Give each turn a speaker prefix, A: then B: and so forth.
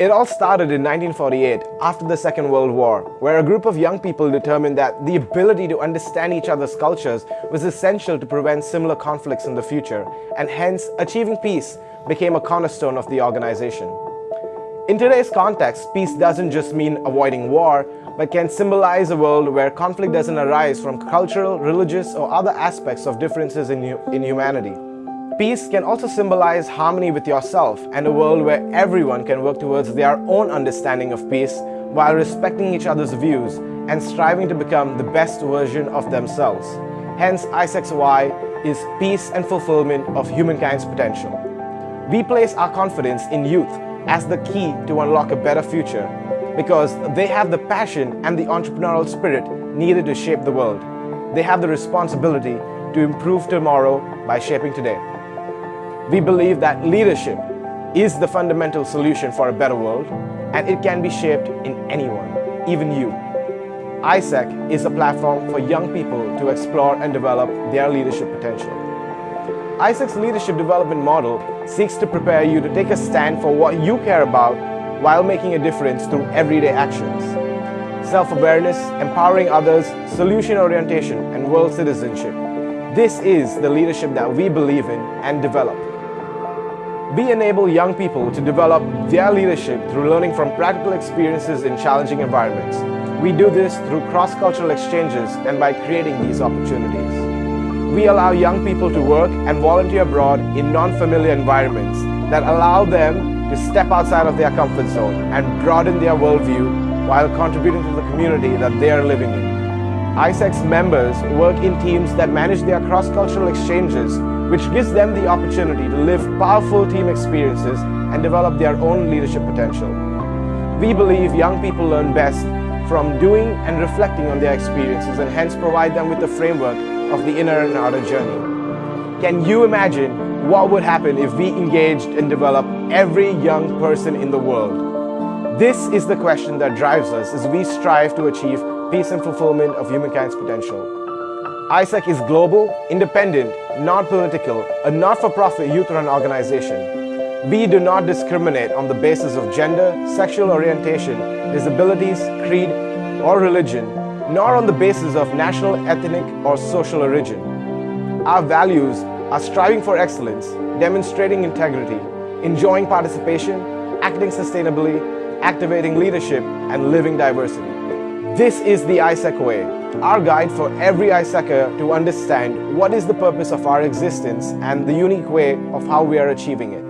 A: It all started in 1948 after the Second World War, where a group of young people determined that the ability to understand each other's cultures was essential to prevent similar conflicts in the future, and hence achieving peace became a cornerstone of the organization. In today's context, peace doesn't just mean avoiding war, but can symbolize a world where conflict doesn't arise from cultural, religious, or other aspects of differences in, in humanity. Peace can also symbolize harmony with yourself and a world where everyone can work towards their own understanding of peace while respecting each other's views and striving to become the best version of themselves. Hence, why is peace and fulfillment of humankind's potential. We place our confidence in youth as the key to unlock a better future because they have the passion and the entrepreneurial spirit needed to shape the world. They have the responsibility to improve tomorrow by shaping today. We believe that leadership is the fundamental solution for a better world and it can be shaped in anyone, even you. AIESEC is a platform for young people to explore and develop their leadership potential. AIESEC's leadership development model seeks to prepare you to take a stand for what you care about while making a difference through everyday actions. Self-awareness, empowering others, solution orientation, and world citizenship. This is the leadership that we believe in and develop. We enable young people to develop their leadership through learning from practical experiences in challenging environments. We do this through cross-cultural exchanges and by creating these opportunities. We allow young people to work and volunteer abroad in non-familiar environments that allow them to step outside of their comfort zone and broaden their worldview while contributing to the community that they are living in. AIESEC's members work in teams that manage their cross-cultural exchanges which gives them the opportunity to live powerful team experiences and develop their own leadership potential. We believe young people learn best from doing and reflecting on their experiences and hence provide them with the framework of the inner and outer journey. Can you imagine what would happen if we engaged and developed every young person in the world? This is the question that drives us as we strive to achieve peace and fulfillment of humankind's potential. AIESEC is global, independent, non-political, a not-for-profit youth-run organization. We do not discriminate on the basis of gender, sexual orientation, disabilities, creed, or religion, nor on the basis of national, ethnic, or social origin. Our values are striving for excellence, demonstrating integrity, enjoying participation, acting sustainably, activating leadership, and living diversity. This is the AIESEC way, our guide for every AIESECer to understand what is the purpose of our existence and the unique way of how we are achieving it.